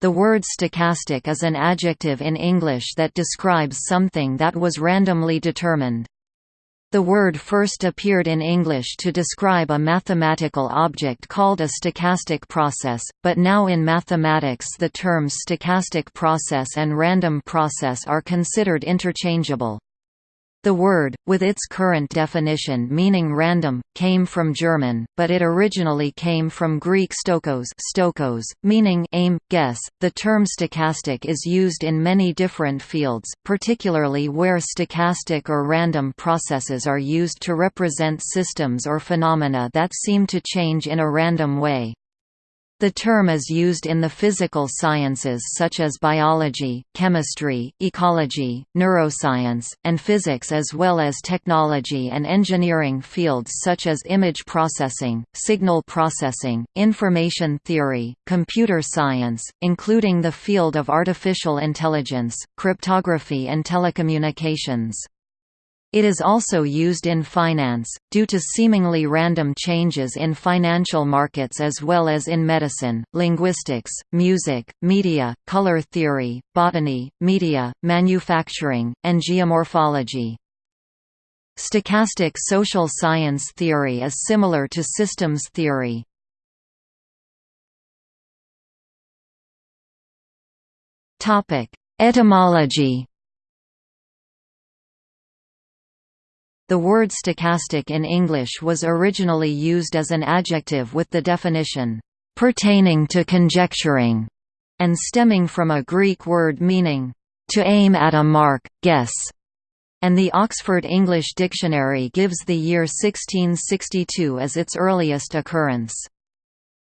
The word stochastic is an adjective in English that describes something that was randomly determined. The word first appeared in English to describe a mathematical object called a stochastic process, but now in mathematics the terms stochastic process and random process are considered interchangeable. The word, with its current definition meaning random, came from German, but it originally came from Greek stokos, stokos meaning aim, guess. The term stochastic is used in many different fields, particularly where stochastic or random processes are used to represent systems or phenomena that seem to change in a random way. The term is used in the physical sciences such as biology, chemistry, ecology, neuroscience, and physics as well as technology and engineering fields such as image processing, signal processing, information theory, computer science, including the field of artificial intelligence, cryptography and telecommunications. It is also used in finance, due to seemingly random changes in financial markets as well as in medicine, linguistics, music, media, color theory, botany, media, manufacturing, and geomorphology. Stochastic social science theory is similar to systems theory. Etymology The word stochastic in English was originally used as an adjective with the definition, "...pertaining to conjecturing", and stemming from a Greek word meaning, "...to aim at a mark, guess", and the Oxford English Dictionary gives the year 1662 as its earliest occurrence.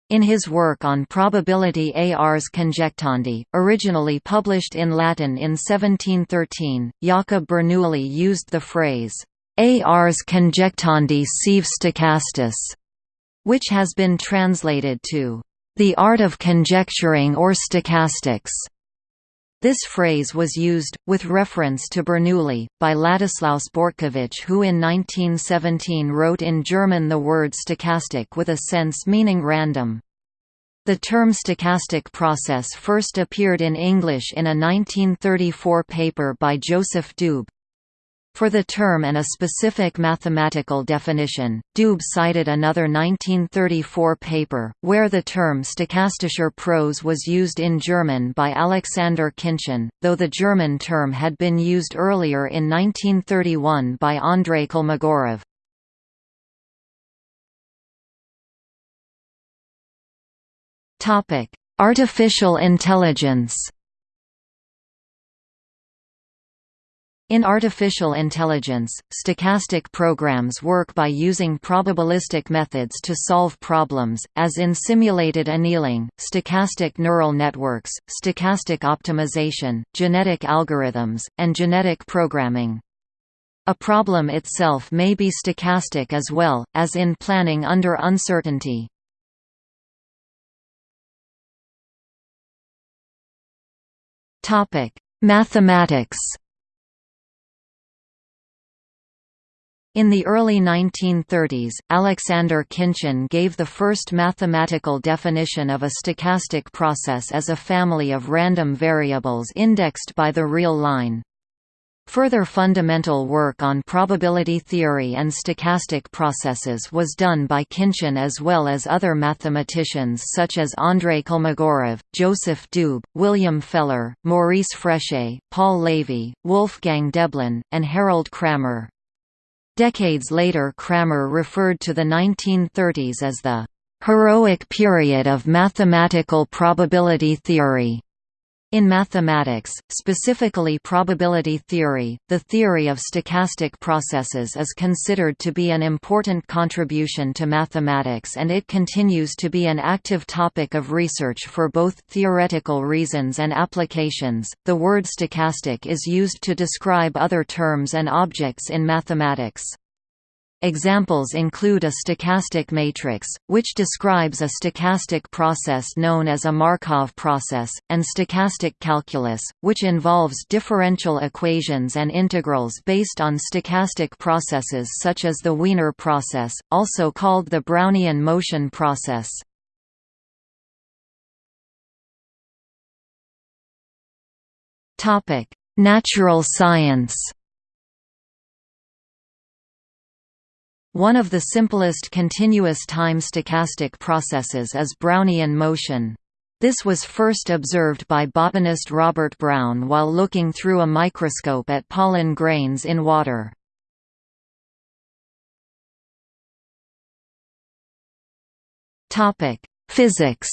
In his work on probability ars conjectandi, originally published in Latin in 1713, Jacob Bernoulli used the phrase, Ars conjectandi sive stochastis, which has been translated to the art of conjecturing or stochastics. This phrase was used, with reference to Bernoulli, by Ladislaus Bortkiewicz who in 1917 wrote in German the word stochastic with a sense meaning random. The term stochastic process first appeared in English in a 1934 paper by Joseph Doob. For the term and a specific mathematical definition, Doob cited another 1934 paper, where the term stochastischer Prozess was used in German by Alexander Khinchin, though the German term had been used earlier in 1931 by Andrei Kolmogorov. Artificial intelligence In artificial intelligence, stochastic programs work by using probabilistic methods to solve problems, as in simulated annealing, stochastic neural networks, stochastic optimization, genetic algorithms, and genetic programming. A problem itself may be stochastic as well, as in planning under uncertainty. Mathematics In the early 1930s, Alexander Khinchin gave the first mathematical definition of a stochastic process as a family of random variables indexed by the real line. Further fundamental work on probability theory and stochastic processes was done by Khinchin as well as other mathematicians such as Andrei Kolmogorov, Joseph Doob, William Feller, Maurice Fréchet, Paul Lévy, Wolfgang Doeblin, and Harald Cramer. Decades later Cramer referred to the 1930s as the «heroic period of mathematical probability theory». In mathematics, specifically probability theory, the theory of stochastic processes is considered to be an important contribution to mathematics and it continues to be an active topic of research for both theoretical reasons and applications. The word stochastic is used to describe other terms and objects in mathematics. Examples include a stochastic matrix, which describes a stochastic process known as a Markov process, and stochastic calculus, which involves differential equations and integrals based on stochastic processes such as the Wiener process, also called the Brownian motion process. Natural science One of the simplest continuous time stochastic processes is Brownian motion. This was first observed by botanist Robert Brown while looking through a microscope at pollen grains in water. Physics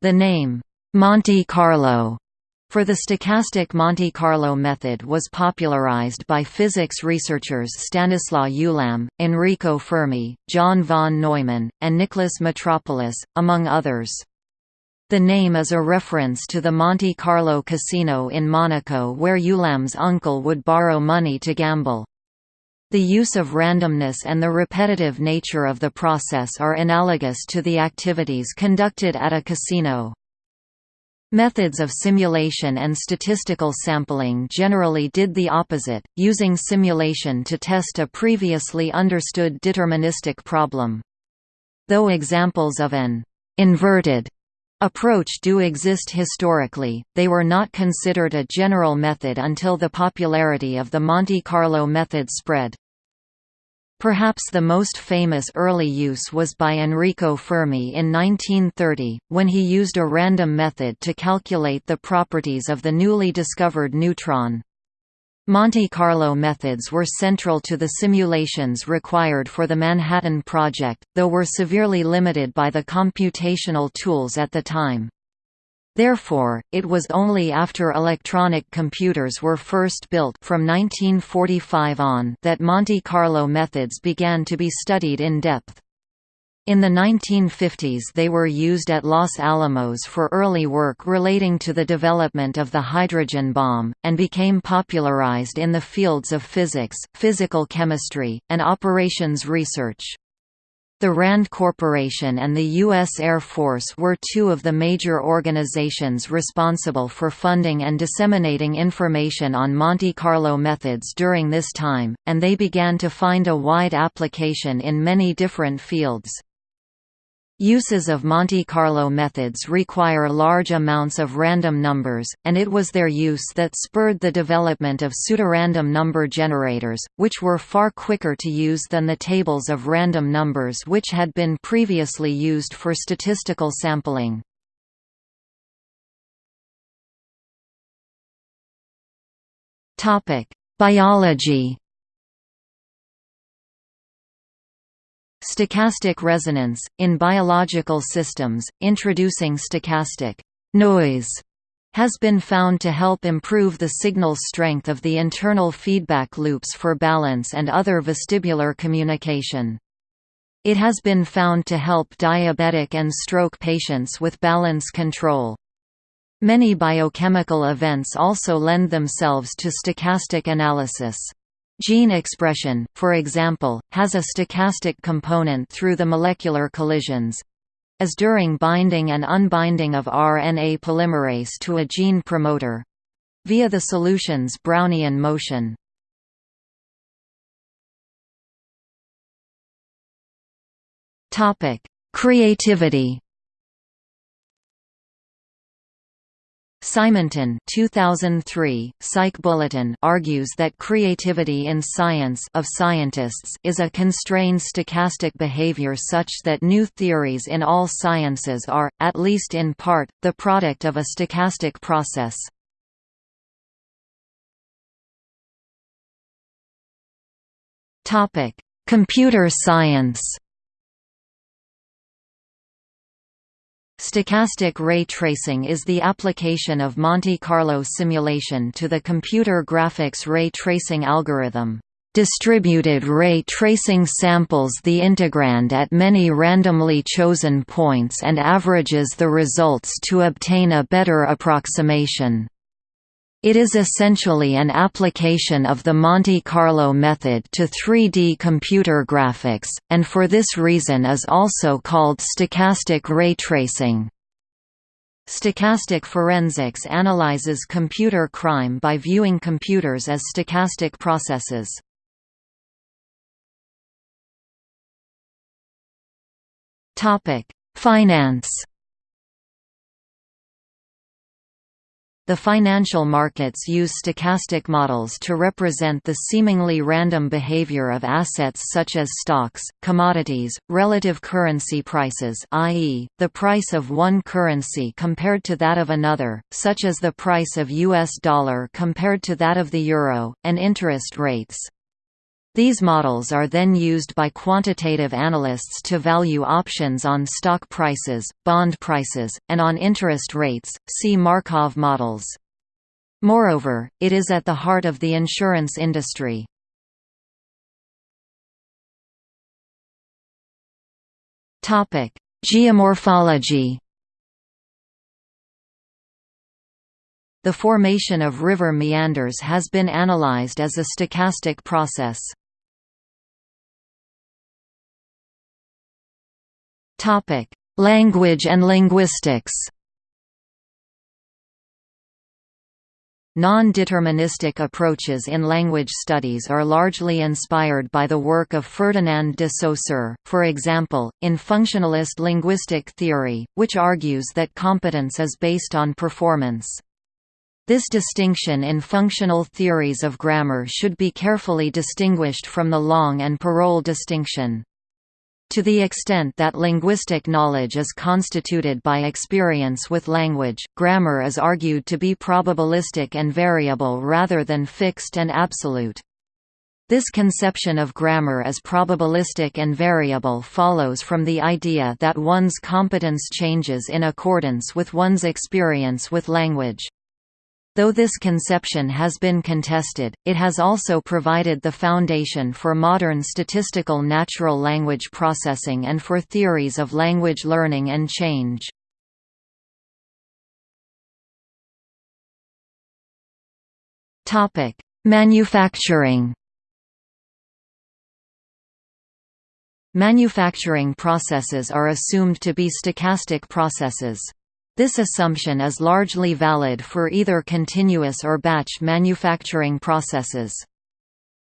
The name, Monte Carlo for the stochastic Monte Carlo method was popularized by physics researchers Stanislaw Ulam, Enrico Fermi, John von Neumann, and Nicholas Metropolis, among others. The name is a reference to the Monte Carlo casino in Monaco where Ulam's uncle would borrow money to gamble. The use of randomness and the repetitive nature of the process are analogous to the activities conducted at a casino. Methods of simulation and statistical sampling generally did the opposite, using simulation to test a previously understood deterministic problem. Though examples of an «inverted» approach do exist historically, they were not considered a general method until the popularity of the Monte Carlo method spread. Perhaps the most famous early use was by Enrico Fermi in 1930, when he used a random method to calculate the properties of the newly discovered neutron. Monte Carlo methods were central to the simulations required for the Manhattan Project, though were severely limited by the computational tools at the time. Therefore, it was only after electronic computers were first built from 1945 on that Monte Carlo methods began to be studied in depth. In the 1950s they were used at Los Alamos for early work relating to the development of the hydrogen bomb, and became popularized in the fields of physics, physical chemistry, and operations research. The RAND Corporation and the U.S. Air Force were two of the major organizations responsible for funding and disseminating information on Monte Carlo methods during this time, and they began to find a wide application in many different fields. Uses of Monte Carlo methods require large amounts of random numbers, and it was their use that spurred the development of pseudorandom number generators, which were far quicker to use than the tables of random numbers which had been previously used for statistical sampling. Biology Stochastic resonance, in biological systems, introducing stochastic noise has been found to help improve the signal strength of the internal feedback loops for balance and other vestibular communication. It has been found to help diabetic and stroke patients with balance control. Many biochemical events also lend themselves to stochastic analysis. Gene expression, for example, has a stochastic component through the molecular collisions as during binding and unbinding of RNA polymerase to a gene promoter via the solution's Brownian motion. Creativity Simonton 2003, Psych Bulletin argues that creativity in science of scientists is a constrained stochastic behavior such that new theories in all sciences are, at least in part, the product of a stochastic process. Computer science Stochastic ray tracing is the application of Monte Carlo simulation to the computer graphics ray tracing algorithm. Distributed ray tracing samples the integrand at many randomly chosen points and averages the results to obtain a better approximation. It is essentially an application of the Monte Carlo method to 3D computer graphics, and for this reason is also called stochastic ray tracing. Stochastic forensics analyzes computer crime by viewing computers as stochastic processes. Finance The financial markets use stochastic models to represent the seemingly random behavior of assets such as stocks, commodities, relative currency prices i.e., the price of one currency compared to that of another, such as the price of US dollar compared to that of the euro, and interest rates. These models are then used by quantitative analysts to value options on stock prices, bond prices, and on interest rates, see Markov models. Moreover, it is at the heart of the insurance industry. Geomorphology The formation of river meanders has been analyzed as a stochastic process. Topic: Language and linguistics. Non-deterministic approaches in language studies are largely inspired by the work of Ferdinand de Saussure, for example, in functionalist linguistic theory, which argues that competence is based on performance. This distinction in functional theories of grammar should be carefully distinguished from the langue and Parole distinction. To the extent that linguistic knowledge is constituted by experience with language, grammar is argued to be probabilistic and variable rather than fixed and absolute. This conception of grammar as probabilistic and variable follows from the idea that one's competence changes in accordance with one's experience with language. Though this conception has been contested, it has also provided the foundation for modern statistical natural language processing and for theories of language learning and change. Manufacturing Manufacturing processes are assumed to be stochastic processes. This assumption is largely valid for either continuous or batch manufacturing processes.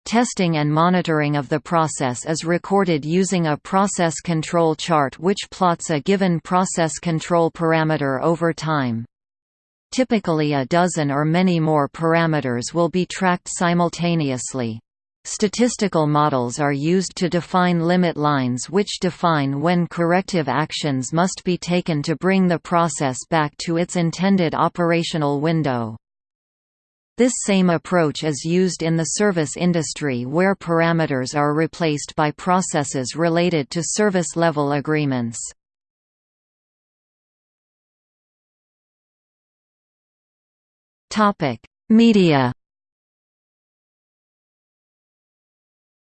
Testing and monitoring of the process is recorded using a process control chart which plots a given process control parameter over time. Typically a dozen or many more parameters will be tracked simultaneously. Statistical models are used to define limit lines which define when corrective actions must be taken to bring the process back to its intended operational window. This same approach is used in the service industry where parameters are replaced by processes related to service-level agreements. Media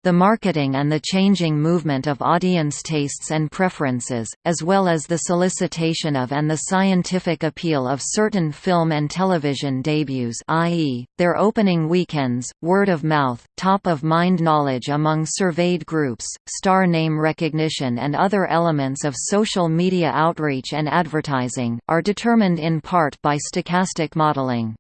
the marketing and the changing movement of audience tastes and preferences, as well as the solicitation of and the scientific appeal of certain film and television debuts i.e., their opening weekends, word of mouth, top-of-mind knowledge among surveyed groups, star name recognition and other elements of social media outreach and advertising, are determined in part by stochastic modeling.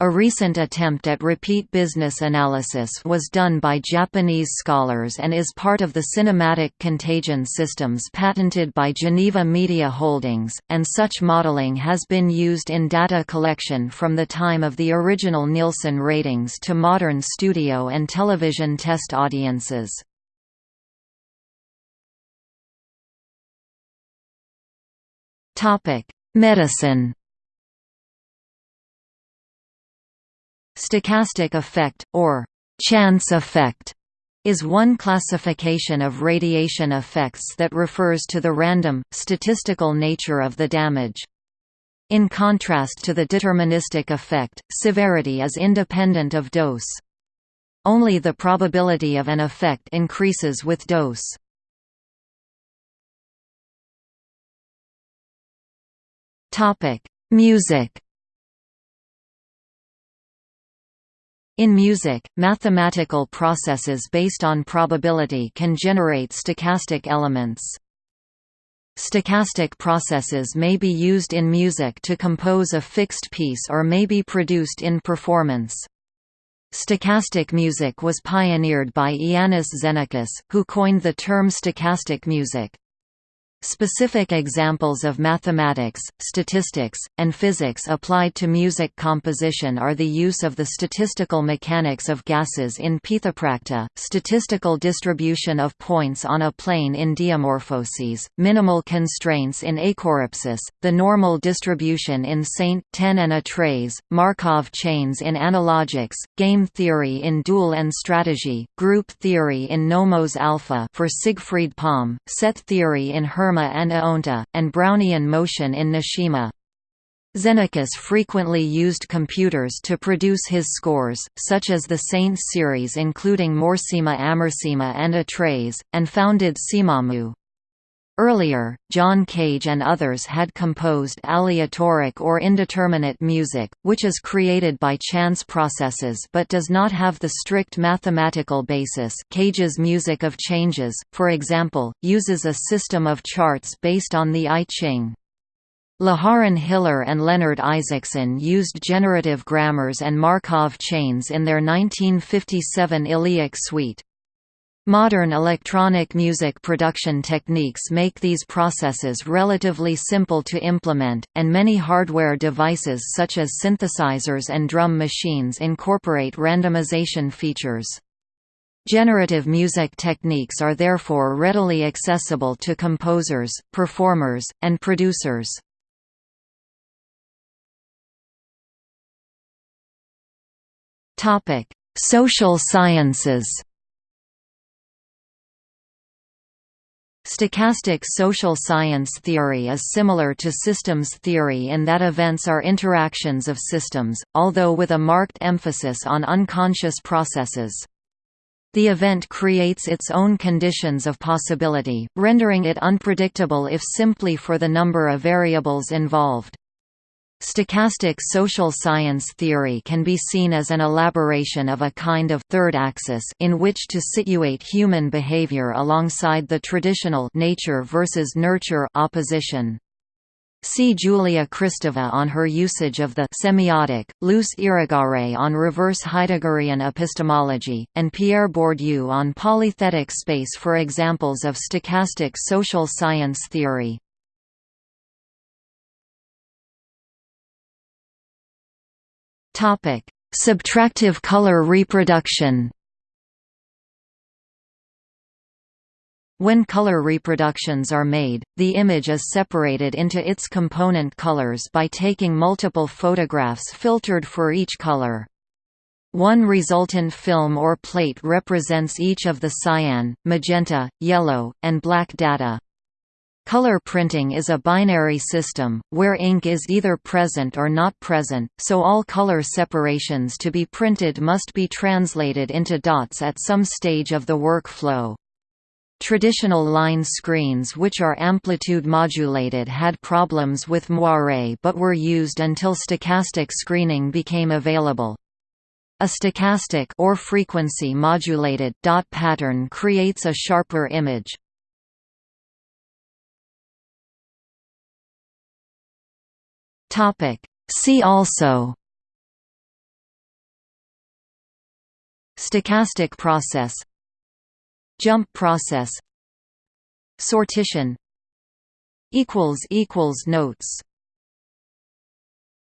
A recent attempt at repeat business analysis was done by Japanese scholars and is part of the cinematic contagion systems patented by Geneva Media Holdings, and such modeling has been used in data collection from the time of the original Nielsen ratings to modern studio and television test audiences. Medicine Stochastic effect, or chance effect, is one classification of radiation effects that refers to the random, statistical nature of the damage. In contrast to the deterministic effect, severity is independent of dose. Only the probability of an effect increases with dose. Music In music, mathematical processes based on probability can generate stochastic elements. Stochastic processes may be used in music to compose a fixed piece or may be produced in performance. Stochastic music was pioneered by Iannis Xenakis, who coined the term stochastic music. Specific examples of mathematics, statistics, and physics applied to music composition are the use of the statistical mechanics of gases in Pithoprakta, statistical distribution of points on a plane in diamorphoses, minimal constraints in Achorripsis, the normal distribution in Saint, ten and a trays, Markov chains in analogics, game theory in dual and strategy, group theory in Nomos alpha for Siegfried Palm, set theory in Hermann and Eonta, and Brownian motion in N'Shima. Xenakis frequently used computers to produce his scores, such as the Saint series including Morsima Amorsima and Atreys, and founded Cemamu. Earlier, John Cage and others had composed aleatoric or indeterminate music, which is created by chance processes but does not have the strict mathematical basis Cage's music of changes, for example, uses a system of charts based on the I Ching. Lejaren Hiller and Leonard Isaacson used generative grammars and Markov chains in their 1957 Illiac suite. Modern electronic music production techniques make these processes relatively simple to implement, and many hardware devices such as synthesizers and drum machines incorporate randomization features. Generative music techniques are therefore readily accessible to composers, performers, and producers. Social sciences Stochastic social science theory is similar to systems theory in that events are interactions of systems, although with a marked emphasis on unconscious processes. The event creates its own conditions of possibility, rendering it unpredictable if simply for the number of variables involved. Stochastic social science theory can be seen as an elaboration of a kind of third axis in which to situate human behavior alongside the traditional nature versus nurture opposition. See Julia Kristeva on her usage of the semiotic, Luce Irigaray on reverse Heideggerian epistemology, and Pierre Bourdieu on polythetic space for examples of stochastic social science theory. Subtractive color reproduction. When color reproductions are made, the image is separated into its component colors by taking multiple photographs filtered for each color. One resultant film or plate represents each of the cyan, magenta, yellow, and black data. Color printing is a binary system, where ink is either present or not present, so all color separations to be printed must be translated into dots at some stage of the workflow. Traditional line screens which are amplitude modulated had problems with moire but were used until stochastic screening became available. A stochastic or frequency modulated dot pattern creates a sharper image. Topic. See also Stochastic process Jump process Sortition Notes